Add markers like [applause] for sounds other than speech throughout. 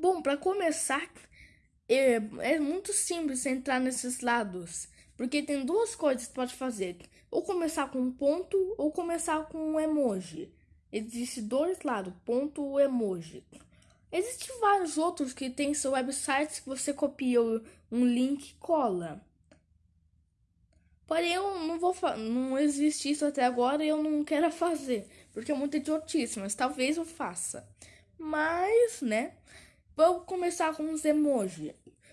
Bom, para começar, é, é, muito simples entrar nesses lados, porque tem duas coisas que pode fazer: ou começar com um ponto ou começar com um emoji. Existem dois lados, ponto ou emoji. Existem vários outros que tem seu website que você copia um link e cola. Porém, eu não vou não existe isso até agora e eu não quero [laughs] fazer, porque é muito idiotice, mas talvez eu faça. Mas, né? Vou começar com os emojis.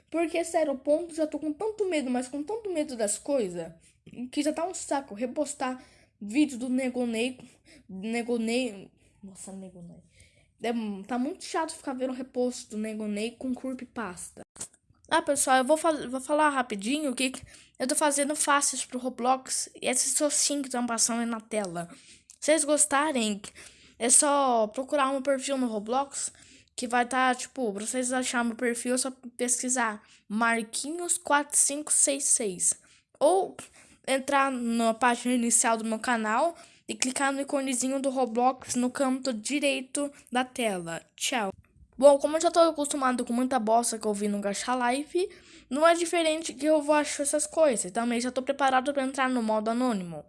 Porque, sério, o ponto já tô com tanto medo, mas com tanto medo das coisas, que já tá um saco repostar vídeo do Negonei. Negonei. Nossa, Negonei. É, tá muito chato ficar vendo reposto do Negonei com pasta. Ah, pessoal, eu vou, vou falar rapidinho que eu tô fazendo fáceis pro Roblox e esses socinhos que estão passando aí na tela. Se vocês gostarem, é só procurar um perfil no Roblox que vai estar, tá, tipo, pra vocês acharem meu perfil, é só pesquisar Marquinhos4566. Ou entrar na página inicial do meu canal e clicar no iconezinho do Roblox no canto direito da tela. Tchau. Bom, como eu já tô acostumado com muita bosta que eu vi no Gacha Live, não é diferente que eu vou achar essas coisas. Também já tô preparado para entrar no modo anônimo.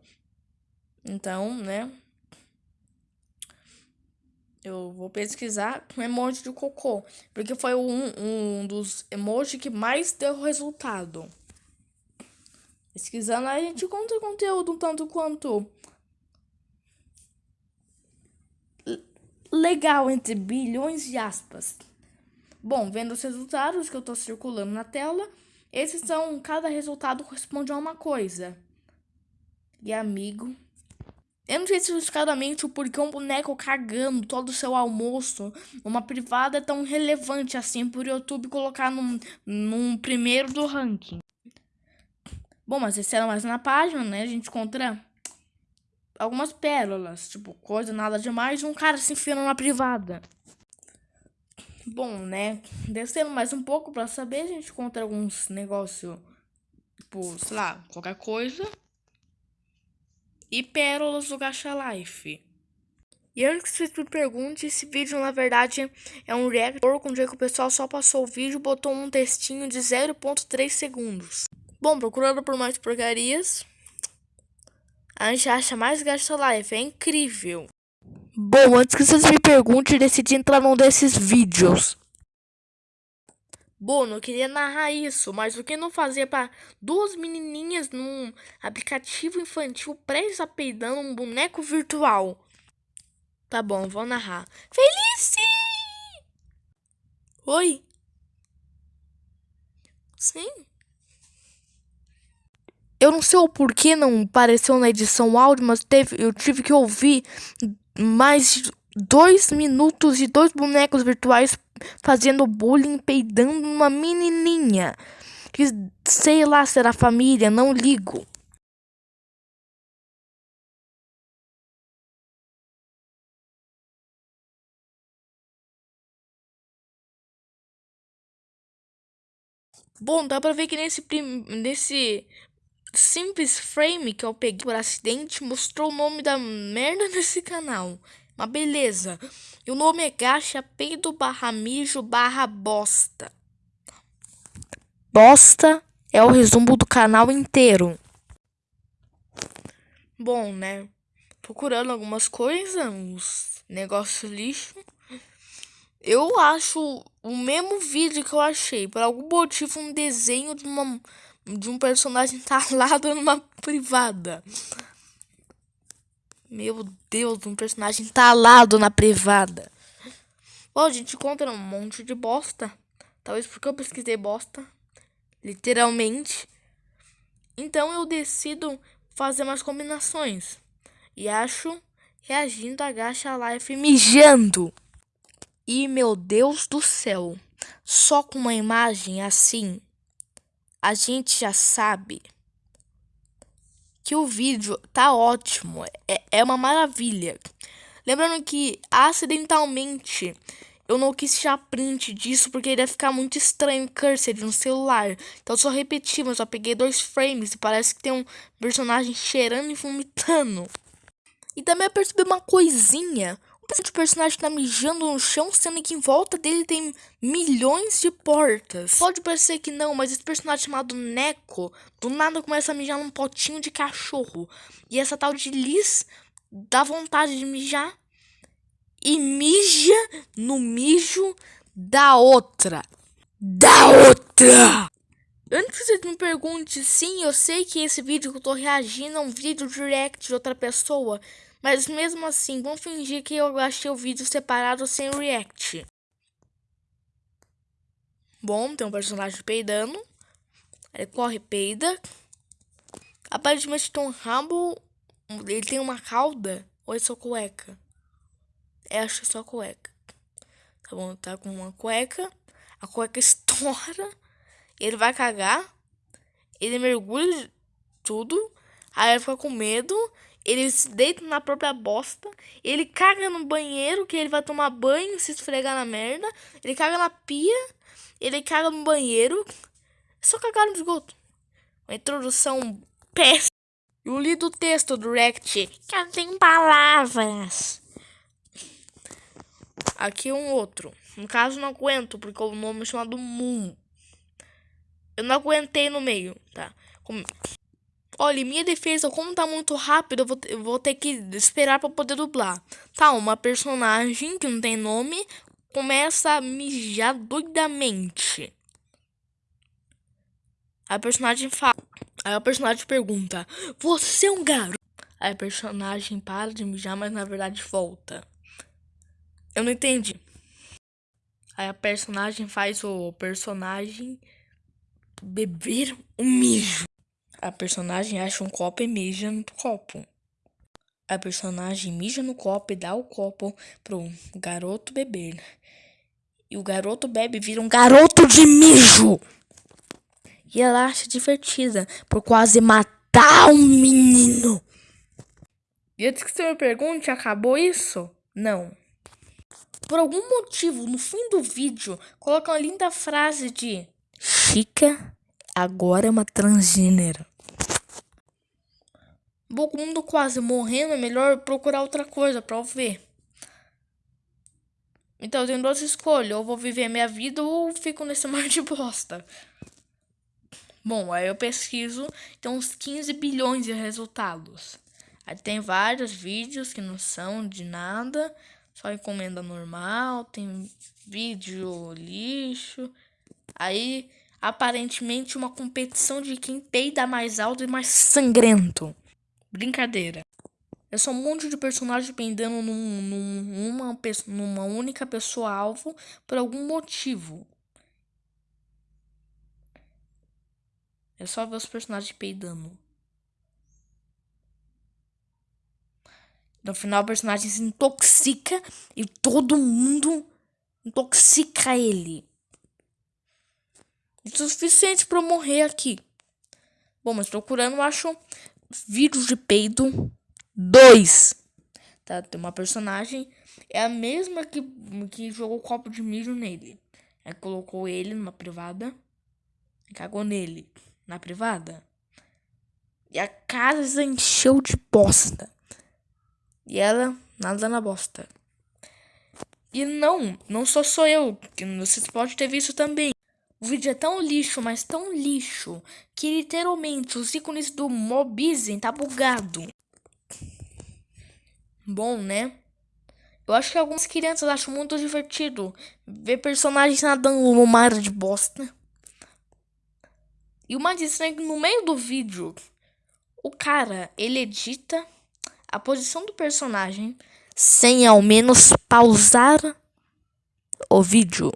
Então, né? Eu vou pesquisar um emoji de cocô. Porque foi um, um dos emojis que mais deu resultado. Pesquisando, a gente encontra conteúdo um tanto quanto legal entre bilhões de aspas. Bom, vendo os resultados que eu estou circulando na tela, esses são cada resultado corresponde a uma coisa. E amigo, eu não sei especificadamente o porquê um boneco cagando todo o seu almoço numa privada é tão relevante assim por YouTube colocar num, num primeiro do ranking. Bom, mas esse era mais na página, né? A gente encontra algumas pérolas, tipo, coisa nada demais, um cara se enfiando na privada. Bom, né? Descendo mais um pouco pra saber, a gente encontra alguns negócios, tipo, sei lá, qualquer coisa e pérolas do Gacha Life. E antes que você me pergunte, esse vídeo na verdade é um react que o pessoal só passou o vídeo e botou um textinho de 0.3 segundos. Bom, procurando por mais porcarias, a gente acha mais Gacha Life, é incrível. Bom, antes que vocês me perguntem, decidi entrar num desses vídeos. Eu queria narrar isso, mas o que não fazia para duas menininhas num aplicativo infantil prestes a um boneco virtual? Tá bom, vou narrar. Felice! Oi? Sim? Eu não sei o porquê não apareceu na edição áudio, mas teve, eu tive que ouvir mais dois minutos de dois bonecos virtuais fazendo bullying, peidando uma menininha. Que sei lá se era família, não ligo. Bom, dá pra ver que nesse, nesse simples frame que eu peguei por acidente mostrou o nome da merda [laughs] desse canal. Mas beleza. E o nome é gacha peido barra mijo barra bosta. Bosta é o resumo do canal inteiro. Bom, né? Procurando algumas coisas, uns negócios lixo. Eu acho o mesmo vídeo que eu achei. Por algum motivo, um desenho de, uma, de um personagem [laughs] talado numa privada. Meu Deus, um personagem talado na privada. Bom, a gente encontra um monte de bosta. Talvez porque eu pesquisei bosta. Literalmente. Então eu decido fazer umas combinações. E acho reagindo a Gacha Life mijando. E meu Deus do céu. Só com uma imagem assim, a gente já sabe que o vídeo tá ótimo, é, é uma maravilha. Lembrando que acidentalmente eu não quis tirar print disso porque iria ficar muito estranho cursor no celular. Então só repeti, mas só peguei dois frames e parece que tem um personagem cheirando e vomitando. E também eu percebi uma coisinha. O personagem tá mijando no chão, sendo que em volta dele tem milhões de portas. Pode parecer que não, mas esse personagem chamado Neko, do nada começa a mijar num potinho de cachorro. E essa tal de Liz dá vontade de mijar e mija no mijo da outra. Da outra! Antes que você me pergunte, sim, eu sei que esse vídeo que eu tô reagindo é um vídeo direct de outra pessoa. Mas mesmo assim, vamos fingir que eu achei o vídeo separado sem react. Bom, tem um personagem peidando. Ele corre peida. Aparentemente tem um rabo. Ele tem uma cauda. Ou é só cueca? É, acho que é só cueca. Tá bom, tá com uma cueca. A cueca [laughs] estoura. Ele vai cagar. Ele mergulha tudo. Aí ele fica com medo ele se deita na própria bosta, ele caga no banheiro, que ele vai tomar banho, se esfregar na merda, ele caga na pia, ele caga no banheiro, é só cagar no esgoto. Uma introdução péssima. Eu li do texto do Rect, que tem palavras. Aqui um outro. No caso, não aguento, porque o nome é chamado Moon. Eu não aguentei no meio, tá? Como... Olha, minha defesa, como tá muito rápido, eu vou, vou ter que esperar para poder dublar. Tá, uma personagem que não tem nome começa a mijar doidamente. A personagem fala. Aí a personagem pergunta: Você é um garoto? Aí a personagem para de mijar, mas na verdade volta. Eu não entendi. Aí a personagem faz o personagem beber um mijo. A personagem acha um copo e mija no copo. A personagem mija no copo e dá o copo pro garoto beber. E o garoto bebe e vira um garoto de mijo. E ela acha divertida por quase matar um menino. E antes que você me pergunte, acabou isso? Não. Por algum motivo, no fim do vídeo, coloca uma linda frase de Chica agora é uma transgênera. O mundo quase morrendo, é melhor procurar outra coisa pra eu ver. Então eu tenho duas escolhas, ou vou viver minha vida ou fico nesse [laughs] mar de bosta. Bom, aí eu pesquiso, tem uns 15 bilhões de resultados. Aí tem vários vídeos que não são de nada, só encomenda normal, tem vídeo lixo. Aí aparentemente uma competição de quem peida mais alto e mais sangrento. Brincadeira. É só um monte de personagens pendendo num, num, numa, numa única pessoa alvo por algum motivo. É só ver os personagens peidando. No final o personagem se intoxica e todo mundo intoxica ele. Isso é suficiente para eu morrer aqui. Bom, mas procurando eu acho vídeos de peido 2. Tá, tem uma personagem, é a mesma que, que jogou copo de mijo nele. Aí colocou ele numa privada, cagou nele na privada. E a casa encheu de bosta. E ela nada na bosta. E não, não só sou eu, que vocês podem ter visto também. O vídeo é tão lixo, mas tão lixo, que literalmente os ícones do Mobizen tá bugado. Bom, né? Eu acho que algumas crianças acham muito divertido ver personagens nadando no mar de bosta. E o mais estranho é no meio do vídeo, o cara, ele edita a posição do personagem sem ao menos pausar o vídeo.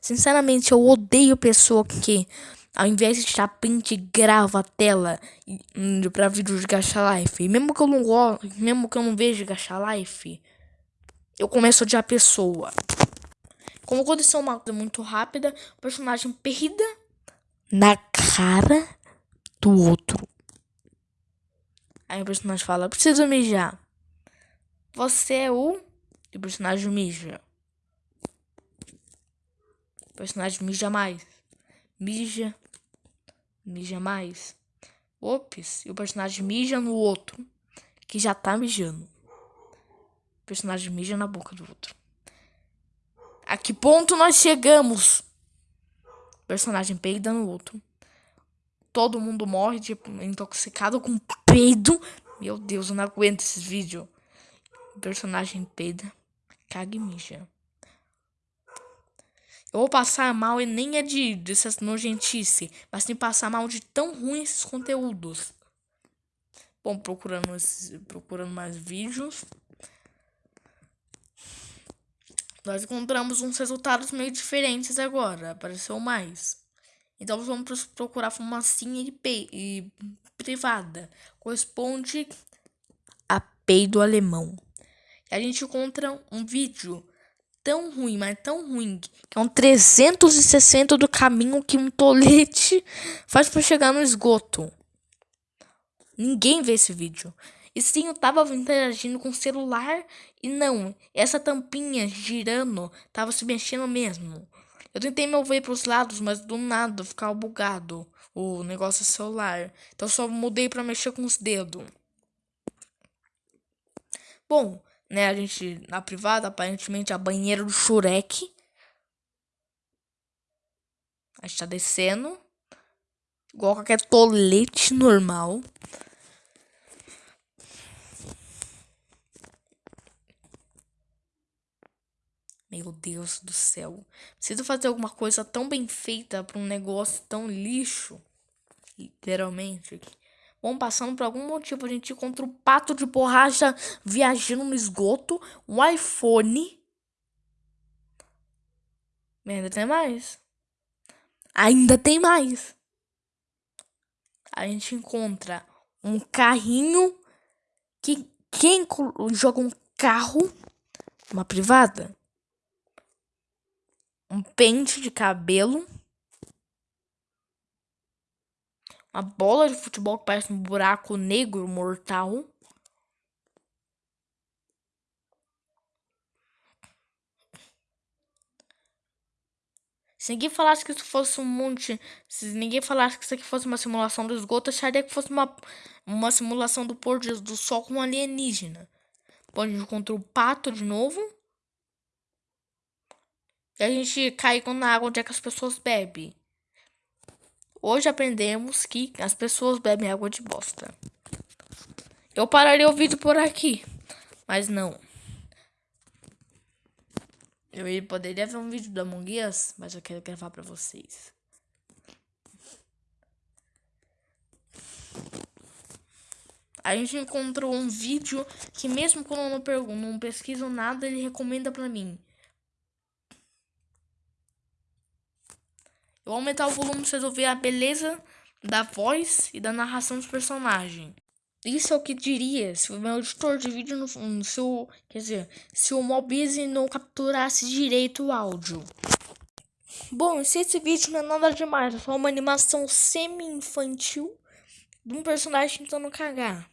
Sinceramente, eu odeio pessoa que, ao invés de tirar print, grava a tela pra vídeo de Gacha Life. E mesmo que eu não gosto, mesmo que eu não veja Gacha Life, eu começo a odiar a pessoa. Como aconteceu uma coisa muito rápida, o personagem perda na cara do outro. Aí o personagem fala, preciso mijar. Você é o... E o personagem mija personagem mija mais. Mija. Mija mais. Ops. E o personagem mija no outro. Que já tá mijando. personagem mija na boca do outro. A que ponto nós chegamos? personagem peida no outro. Todo mundo morre, tipo, intoxicado com peido. Meu Deus, eu não aguento esses vídeos. O personagem peida, caga e mija. Eu vou passar mal e nem é de dessas nojentice, mas tem passar mal de tão ruim esses conteúdos. Bom, procurando, procurando mais vídeos. Nós encontramos uns resultados meio diferentes agora. Apareceu mais. Então vamos procurar fumacinha e, e privada. Corresponde a peido alemão. E a gente encontra um vídeo tão ruim, mas tão ruim, que é um 360 do caminho que um tolete [laughs] faz para chegar no esgoto. Ninguém vê esse vídeo. E sim, eu tava interagindo com o celular e não, essa tampinha girando tava se mexendo mesmo. Eu tentei mover para os lados, mas do nada ficava bugado o negócio celular. Então só mudei para mexer com os dedos. Bom, né, a gente na privada, aparentemente a banheira do Shurek. A gente tá descendo. Igual qualquer tolete normal. Meu Deus do céu. Preciso fazer alguma coisa tão bem feita para um negócio tão lixo. Literalmente. Bom, passando por algum motivo, a gente encontra um pato de borracha viajando no esgoto. Um iPhone. Ainda tem mais. Ainda tem mais. A gente encontra um carrinho que quem joga um carro, uma privada, um pente de cabelo, uma bola de futebol que parece um buraco negro mortal. Se ninguém falasse que isso fosse um monte. Se ninguém falasse que isso aqui fosse uma simulação do esgoto, acharia que fosse uma, uma simulação do pôr do sol com um alienígena. Bom, a gente encontrou o pato de novo. E a gente cai na água onde é que as pessoas bebem. Hoje aprendemos que as pessoas bebem água de bosta. Eu pararia o vídeo por aqui, mas não. Eu poderia ver um vídeo do Among Us, mas eu quero gravar pra vocês. A gente encontrou um vídeo que mesmo quando eu não, pergunto, não pesquiso nada, ele recomenda pra mim. Vou aumentar o volume pra vocês ouvirem a beleza da voz e da narração dos personagens. Isso é o que diria se o meu editor de vídeo no, se o, quer dizer, se o Mobize não capturasse direito o áudio. Bom, se esse vídeo não é nada demais, é só uma animação semi-infantil de um personagem tentando cagar.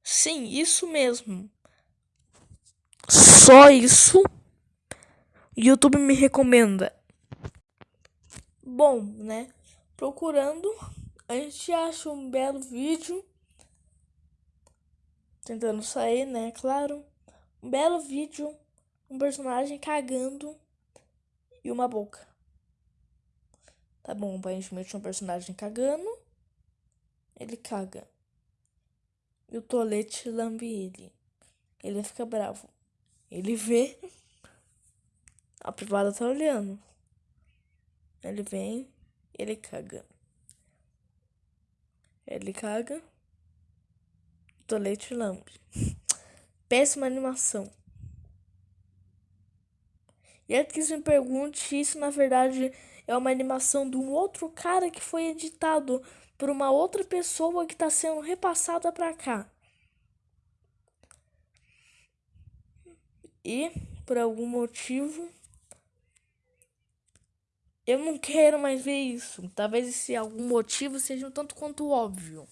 Sim, isso mesmo. Só isso. YouTube me recomenda. Bom, né? Procurando, a gente acha um belo vídeo. Tentando sair, né? Claro. Um belo vídeo. Um personagem cagando e uma boca. Tá bom, aparentemente um personagem cagando. Ele caga. E o tolete lambe ele. Ele fica bravo. Ele vê a privada tá olhando. Ele vem, ele caga. Ele caga. Tolete lambe. [laughs] Péssima animação. E antes que você me pergunte, isso na verdade é uma animação de um outro cara que foi editado por uma outra pessoa que está sendo repassada para cá. E por algum motivo eu não quero mais ver isso. Talvez esse algum motivo seja um tanto quanto óbvio.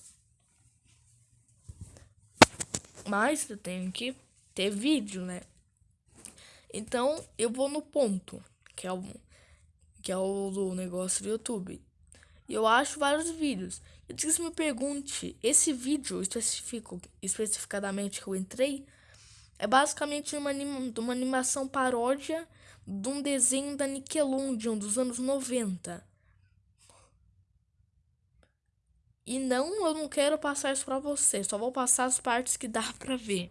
Mas eu tenho que ter vídeo, né? Então eu vou no ponto, que é o, que é o do negócio do YouTube. E eu acho vários vídeos. Eu disse me pergunte, esse vídeo específico, especificadamente que eu entrei, é basicamente uma, anima, uma animação paródia de um desenho da Nickelodeon dos anos 90. E não, eu não quero passar isso pra você, só vou passar as partes que dá pra ver.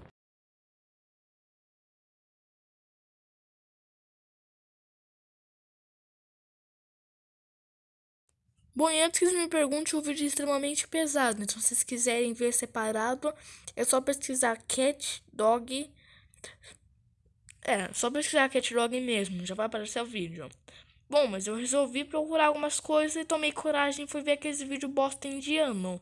Bom, e antes que vocês me perguntem, o vídeo é extremamente pesado, então se vocês quiserem ver separado, é só pesquisar Cat Dog. É, só pesquisar Cat Dog mesmo, já vai aparecer o vídeo. Bom, mas eu resolvi procurar algumas coisas e tomei coragem e fui ver aquele vídeo bosta indiano.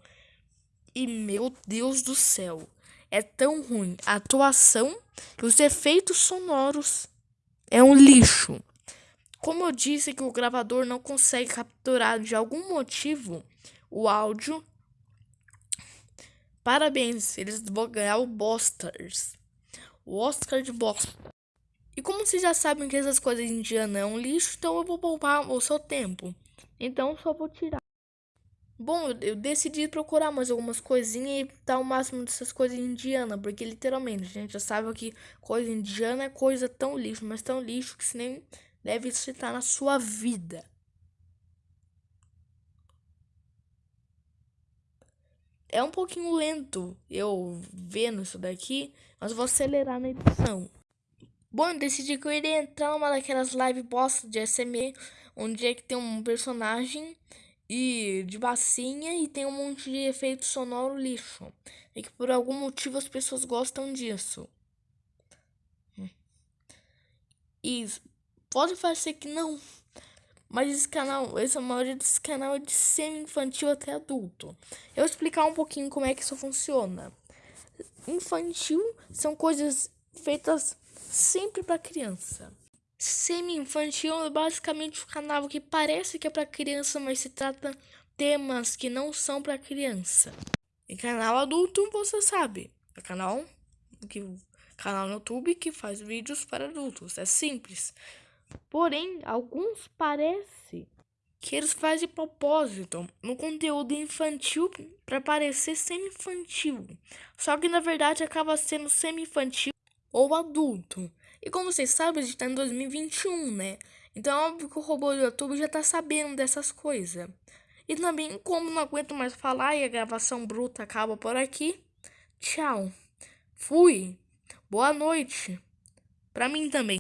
E meu Deus do céu, é tão ruim. A atuação e os efeitos sonoros é um lixo. Como eu disse que o gravador não consegue capturar de algum motivo o áudio, parabéns, eles vão ganhar o Bosters. O Oscar de Bosta. E como vocês já sabem que essas coisas indianas é um lixo, então eu vou poupar o seu tempo. Então só vou tirar. Bom, eu decidi procurar mais algumas coisinhas e dar o máximo dessas coisas indianas, porque literalmente a gente já sabe que coisa indiana é coisa tão lixo, mas tão lixo que se nem deve citar na sua vida. É um pouquinho lento eu vendo isso daqui, mas vou acelerar na edição. Bom, eu decidi que eu iria entrar numa daquelas live bosta de SME, onde é que tem um personagem e de bacinha e tem um monte de efeito sonoro lixo. E que por algum motivo as pessoas gostam disso. E Pode parecer que não. Mas esse canal, essa maioria desse canal é de semi-infantil até adulto. Eu vou explicar um pouquinho como é que isso funciona. Infantil são coisas feitas sempre para criança. Semi-infantil é basicamente um canal que parece que é para criança, mas se trata temas que não são para criança. E canal adulto, você sabe, é canal que canal no YouTube que faz vídeos para adultos. É simples. Porém, alguns parece que eles fazem de propósito no conteúdo infantil para parecer semi-infantil. Só que na verdade acaba sendo semi-infantil ou adulto. E como vocês sabem, a gente tá em 2021, né? Então é óbvio que o robô do YouTube já tá sabendo dessas coisas. E também, como não aguento mais falar e a gravação bruta acaba por aqui, tchau. Fui. Boa noite. Pra mim também.